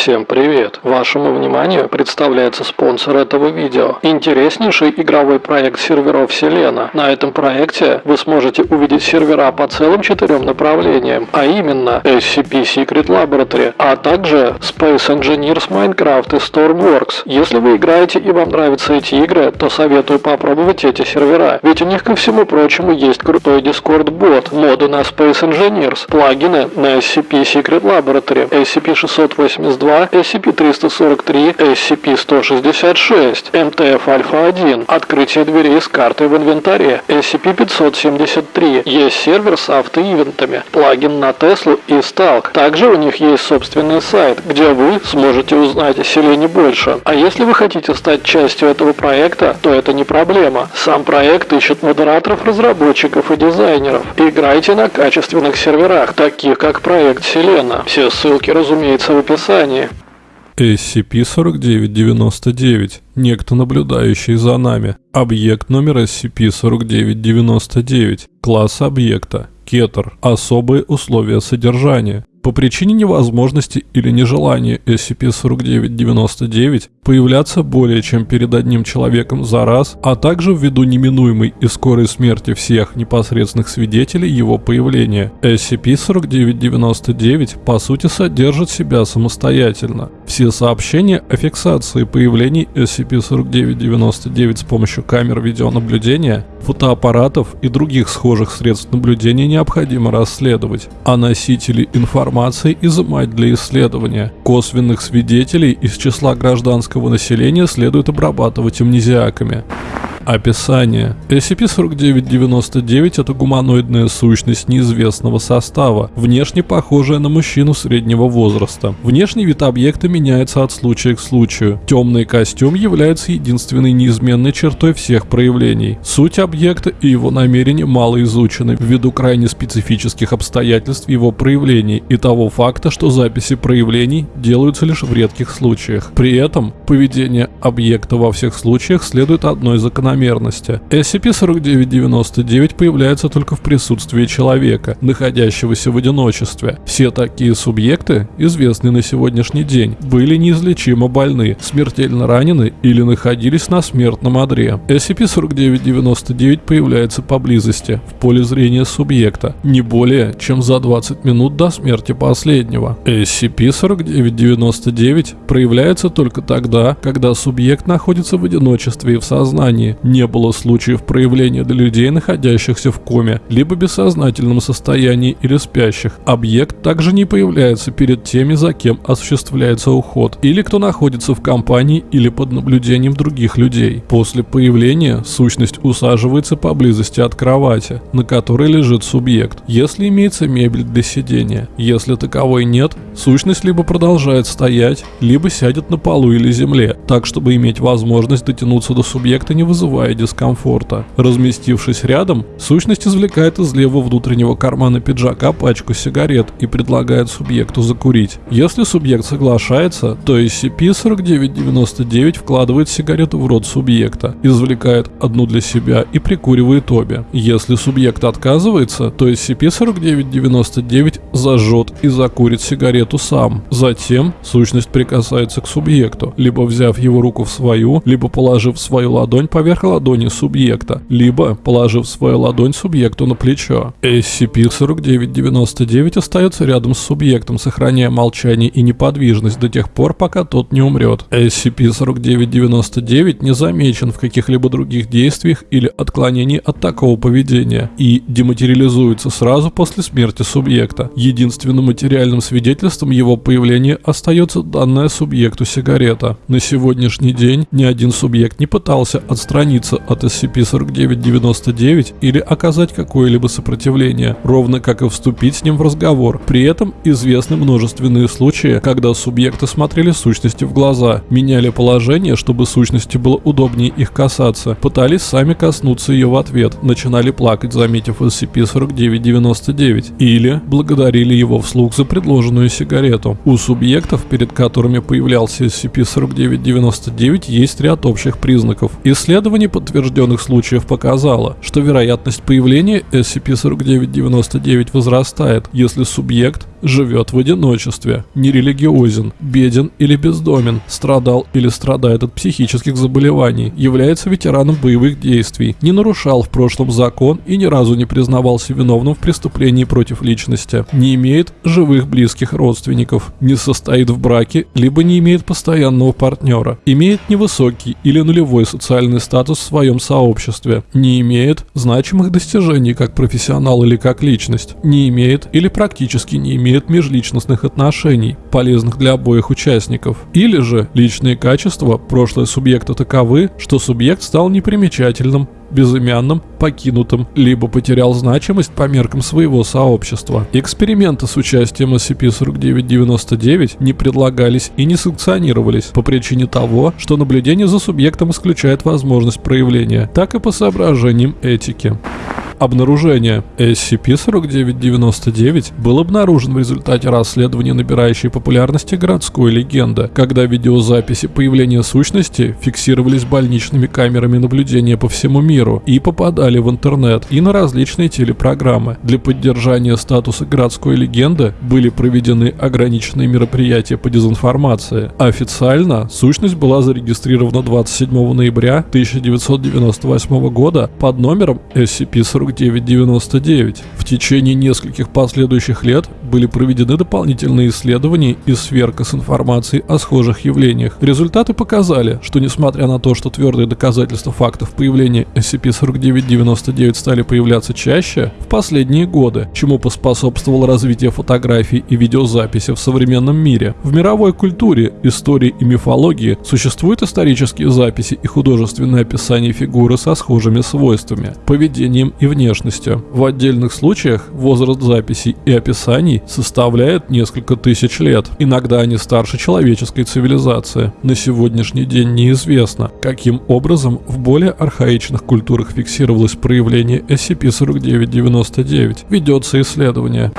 Всем привет! Вашему вниманию представляется спонсор этого видео. Интереснейший игровой проект серверов Селена. На этом проекте вы сможете увидеть сервера по целым четырем направлениям, а именно SCP Secret Laboratory, а также Space Engineers Minecraft и Stormworks. Если вы играете и вам нравятся эти игры, то советую попробовать эти сервера, ведь у них ко всему прочему есть крутой Discord бот, моды на Space Engineers, плагины на SCP Secret Laboratory, SCP-682, SCP-343, SCP-166, MTF Альфа-1, открытие дверей с картой в инвентаре, SCP-573, есть сервер с автоивентами, плагин на Теслу и Сталк. Также у них есть собственный сайт, где вы сможете узнать о селении больше. А если вы хотите стать частью этого проекта, то это не проблема. Сам проект ищет модераторов, разработчиков и дизайнеров. Играйте на качественных серверах, таких как проект Селена. Все ссылки, разумеется, в описании. SCP-4999. Некто, наблюдающий за нами. Объект номер SCP-4999. Класс объекта. Кетер. Особые условия содержания. По причине невозможности или нежелания SCP-4999 появляться более чем перед одним человеком за раз, а также ввиду неминуемой и скорой смерти всех непосредственных свидетелей его появления, SCP-4999 по сути содержит себя самостоятельно. Все сообщения о фиксации появлений SCP-4999 с помощью камер видеонаблюдения, фотоаппаратов и других схожих средств наблюдения необходимо расследовать, а носители информации информации изымать для исследования. Косвенных свидетелей из числа гражданского населения следует обрабатывать амнезиаками. Описание. SCP-4999 – это гуманоидная сущность неизвестного состава, внешне похожая на мужчину среднего возраста. Внешний вид объекта меняется от случая к случаю. Темный костюм является единственной неизменной чертой всех проявлений. Суть объекта и его намерения мало изучены ввиду крайне специфических обстоятельств его проявлений и того факта, что записи проявлений делаются лишь в редких случаях. При этом поведение объекта во всех случаях следует одной закономерности закономерности. SCP-4999 появляется только в присутствии человека, находящегося в одиночестве. Все такие субъекты, известные на сегодняшний день, были неизлечимо больны, смертельно ранены или находились на смертном одре. SCP-4999 появляется поблизости, в поле зрения субъекта, не более чем за 20 минут до смерти последнего. SCP-4999 проявляется только тогда, когда субъект находится в одиночестве и в сознании, не было случаев проявления для людей, находящихся в коме, либо бессознательном состоянии или спящих. Объект также не появляется перед теми, за кем осуществляется уход, или кто находится в компании или под наблюдением других людей. После появления сущность усаживается поблизости от кровати, на которой лежит субъект, если имеется мебель для сидения. Если таковой нет, сущность либо продолжает стоять, либо сядет на полу или земле, так чтобы иметь возможность дотянуться до субъекта, не вызывая вызывая дискомфорта. Разместившись рядом, сущность извлекает из левого внутреннего кармана пиджака пачку сигарет и предлагает субъекту закурить. Если субъект соглашается, то SCP-4999 вкладывает сигарету в рот субъекта, извлекает одну для себя и прикуривает обе. Если субъект отказывается, то SCP-4999 зажжет и закурит сигарету сам. Затем сущность прикасается к субъекту, либо взяв его руку в свою, либо положив свою ладонь поверх поверх ладони субъекта, либо положив свою ладонь субъекту на плечо. SCP-4999 остается рядом с субъектом, сохраняя молчание и неподвижность до тех пор, пока тот не умрет. SCP-4999 не замечен в каких-либо других действиях или отклонении от такого поведения и дематериализуется сразу после смерти субъекта. Единственным материальным свидетельством его появления остается данная субъекту сигарета. На сегодняшний день ни один субъект не пытался отстранить отстраниться от SCP-4999 или оказать какое-либо сопротивление, ровно как и вступить с ним в разговор. При этом известны множественные случаи, когда субъекты смотрели сущности в глаза, меняли положение, чтобы сущности было удобнее их касаться, пытались сами коснуться ее в ответ, начинали плакать, заметив SCP-4999, или благодарили его вслух за предложенную сигарету. У субъектов, перед которыми появлялся SCP-4999, есть ряд общих признаков. Исследования исследование подтвержденных случаев показало, что вероятность появления SCP-4999 возрастает, если субъект живет в одиночестве, нерелигиозен, беден или бездомен, страдал или страдает от психических заболеваний, является ветераном боевых действий, не нарушал в прошлом закон и ни разу не признавался виновным в преступлении против личности, не имеет живых близких родственников, не состоит в браке, либо не имеет постоянного партнера, имеет невысокий или нулевой социальный статус в своем сообществе, не имеет значимых достижений как профессионал или как личность, не имеет или практически не имеет межличностных отношений, полезных для обоих участников. Или же личные качества прошлого субъекта таковы, что субъект стал непримечательным, безымянным, покинутым, либо потерял значимость по меркам своего сообщества. Эксперименты с участием SCP-4999 не предлагались и не санкционировались по причине того, что наблюдение за субъектом исключает возможность проявления, так и по соображениям этики. Обнаружение SCP-4999 был обнаружен в результате расследования набирающей популярности городской легенды, когда видеозаписи появления сущности фиксировались больничными камерами наблюдения по всему миру и попадали в интернет и на различные телепрограммы. Для поддержания статуса городской легенды были проведены ограниченные мероприятия по дезинформации. Официально сущность была зарегистрирована 27 ноября 1998 года под номером SCP-4999 4999. В течение нескольких последующих лет были проведены дополнительные исследования и сверка с информацией о схожих явлениях. Результаты показали, что несмотря на то, что твердые доказательства фактов появления SCP-4999 стали появляться чаще в последние годы, чему поспособствовало развитие фотографий и видеозаписи в современном мире. В мировой культуре, истории и мифологии существуют исторические записи и художественное описание фигуры со схожими свойствами, поведением и внешностью внешностью. В отдельных случаях возраст записей и описаний составляет несколько тысяч лет. Иногда они старше человеческой цивилизации. На сегодняшний день неизвестно, каким образом в более архаичных культурах фиксировалось проявление SCP-4999. Ведется исследование.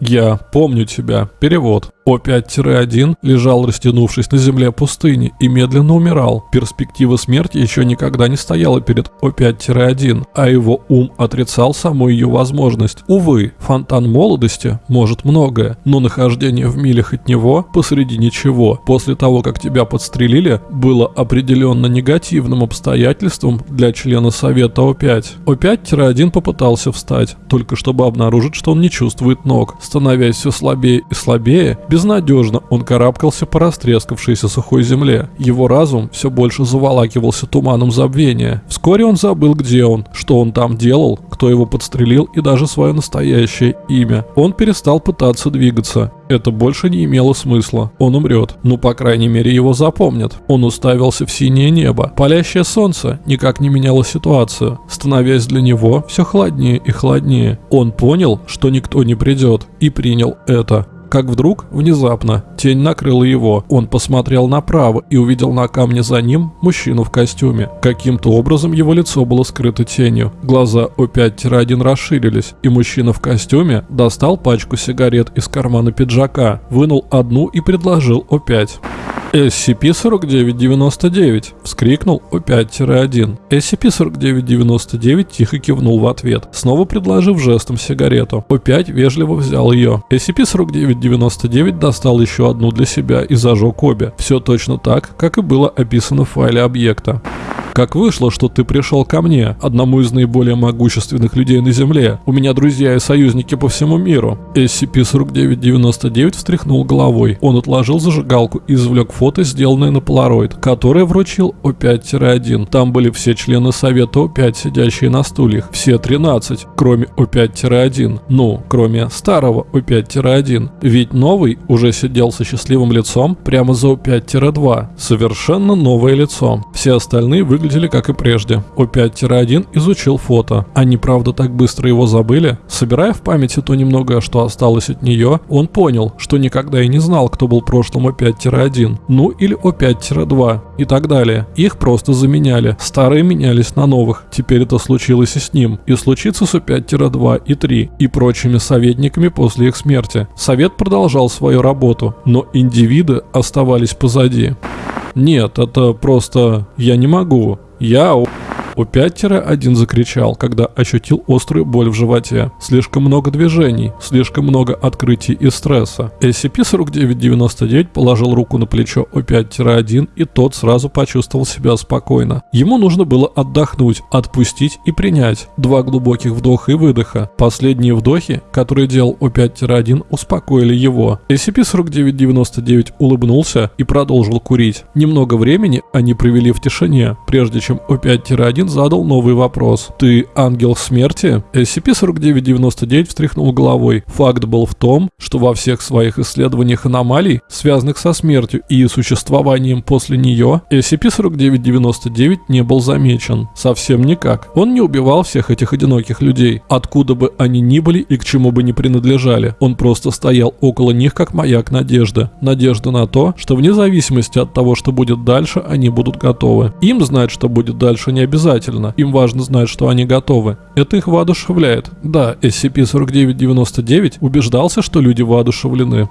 Я помню тебя. Перевод. О5-1 лежал растянувшись на земле пустыни и медленно умирал. Перспектива смерти еще никогда не стояла перед О5-1, а его ум отрицал саму ее возможность. Увы, фонтан молодости может многое, но нахождение в милях от него посреди ничего, после того, как тебя подстрелили, было определенно негативным обстоятельством для члена Совета О5. О5-1 попытался встать, только чтобы обнаружить, что он не чувствует ног. Становясь все слабее и слабее, Безнадежно он карабкался по растрескавшейся сухой земле. Его разум все больше заволакивался туманом забвения. Вскоре он забыл, где он, что он там делал, кто его подстрелил и даже свое настоящее имя. Он перестал пытаться двигаться. Это больше не имело смысла. Он умрет. Ну, по крайней мере, его запомнят. Он уставился в синее небо. Палящее солнце никак не меняло ситуацию, становясь для него все холоднее и холоднее. Он понял, что никто не придет, и принял это как вдруг, внезапно, тень накрыла его. Он посмотрел направо и увидел на камне за ним мужчину в костюме. Каким-то образом его лицо было скрыто тенью. Глаза О5-1 расширились, и мужчина в костюме достал пачку сигарет из кармана пиджака, вынул одну и предложил О5. SCP-4999, вскрикнул О5-1. SCP-4999 тихо кивнул в ответ, снова предложив жестом сигарету. О5 вежливо взял ее. SCP-4999 достал еще одну для себя и зажег обе. Все точно так, как и было описано в файле объекта. Как вышло, что ты пришел ко мне, одному из наиболее могущественных людей на Земле? У меня друзья и союзники по всему миру. SCP-4999 встряхнул головой. Он отложил зажигалку и извлек фото, сделанное на Polaroid, которое вручил О5-1. Там были все члены Совета О5, сидящие на стульях. Все 13, кроме О5-1. Ну, кроме старого О5-1. Ведь новый уже сидел со счастливым лицом прямо за О5-2. Совершенно новое лицо. Все остальные выглядели как и прежде. О5-1 изучил фото. Они правда так быстро его забыли? Собирая в памяти то немногое, что осталось от нее, он понял, что никогда и не знал, кто был прошлым О5-1. Ну или О5-2 и так далее. Их просто заменяли. Старые менялись на новых. Теперь это случилось и с ним. И случится с О5-2 и 3 и прочими советниками после их смерти. Совет продолжал свою работу, но индивиды оставались позади. Нет, это просто... Я не могу. Я... О5-1 закричал, когда ощутил острую боль в животе. Слишком много движений, слишком много открытий и стресса. SCP-4999 положил руку на плечо О5-1 и тот сразу почувствовал себя спокойно. Ему нужно было отдохнуть, отпустить и принять. Два глубоких вдоха и выдоха. Последние вдохи, которые делал О5-1, успокоили его. SCP-4999 улыбнулся и продолжил курить. Немного времени они провели в тишине, прежде чем О5-1 задал новый вопрос. «Ты ангел смерти?» SCP-4999 встряхнул головой. Факт был в том, что во всех своих исследованиях аномалий, связанных со смертью и существованием после нее, SCP-4999 не был замечен. Совсем никак. Он не убивал всех этих одиноких людей, откуда бы они ни были и к чему бы ни принадлежали. Он просто стоял около них как маяк надежды. Надежда на то, что вне зависимости от того, что будет дальше, они будут готовы. Им знать, что будет дальше, не обязательно. Им важно знать, что они готовы. Это их воодушевляет. Да, SCP-4999 убеждался, что люди воодушевлены.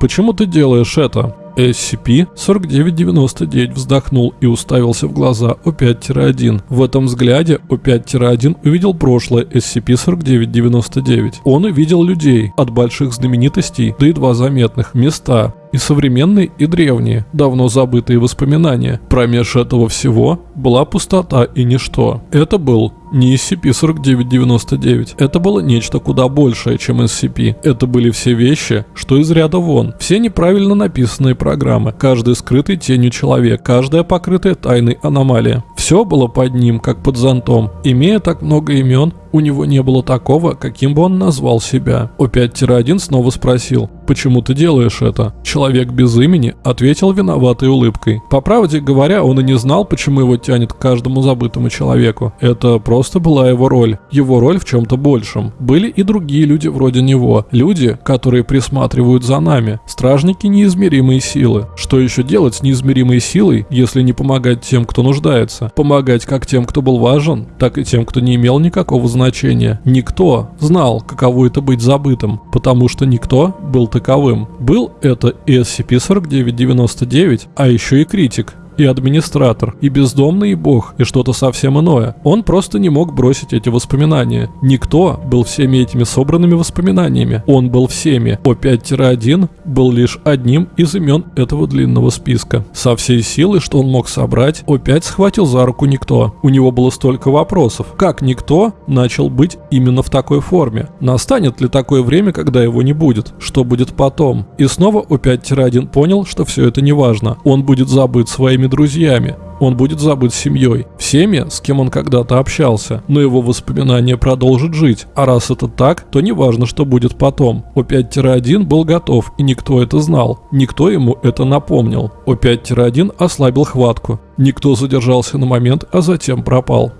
Почему ты делаешь это? SCP-4999 вздохнул и уставился в глаза О5-1. В этом взгляде О5-1 увидел прошлое SCP-4999. Он увидел людей, от больших знаменитостей до едва заметных, места, и современные, и древние, давно забытые воспоминания. Промеж этого всего была пустота и ничто. Это был не SCP-4999. Это было нечто куда большее, чем SCP. Это были все вещи, что из ряда вон. Все неправильно написанные программы. Каждый скрытый тенью человек. Каждая покрытая тайной аномалия. Все было под ним, как под зонтом. Имея так много имен, у него не было такого, каким бы он назвал себя. О5-1 снова спросил, «Почему ты делаешь это?» Человек без имени ответил виноватой улыбкой. По правде говоря, он и не знал, почему его тянет к каждому забытому человеку. Это просто была его роль. Его роль в чем-то большем. Были и другие люди вроде него. Люди, которые присматривают за нами. Стражники неизмеримой силы. Что еще делать с неизмеримой силой, если не помогать тем, кто нуждается? Помогать как тем, кто был важен, так и тем, кто не имел никакого значения. Никто знал, каково это быть забытым, потому что никто был таковым. Был это и SCP-4999, а еще и критик, и администратор, и бездомный, и бог, и что-то совсем иное. Он просто не мог бросить эти воспоминания. Никто был всеми этими собранными воспоминаниями. Он был всеми. О5-1 был лишь одним из имен этого длинного списка. Со всей силы, что он мог собрать, О5 схватил за руку никто. У него было столько вопросов. Как никто начал быть именно в такой форме? Настанет ли такое время, когда его не будет? Что будет потом? И снова О5-1 понял, что все это не важно. Он будет забыт своими своими друзьями. Он будет забыт семьей, всеми, с кем он когда-то общался, но его воспоминания продолжат жить, а раз это так, то не важно, что будет потом. О5-1 был готов, и никто это знал, никто ему это напомнил. О5-1 ослабил хватку, никто задержался на момент, а затем пропал.